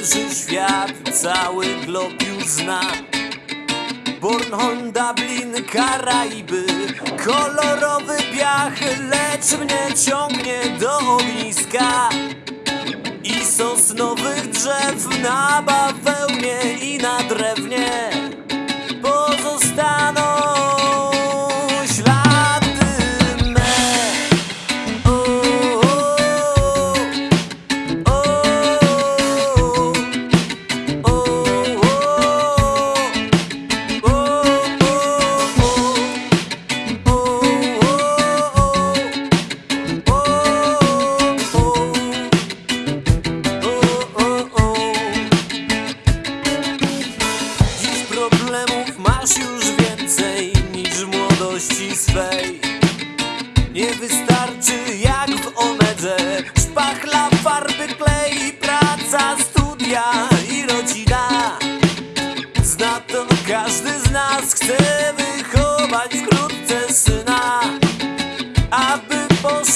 leży świat, cały glob już zna. Bornholm, Dublin, Karaiby Kolorowy piach, lecz mnie ciągnie do ogniska. I sosnowych drzew na bawełnie i na drewnie.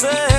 say.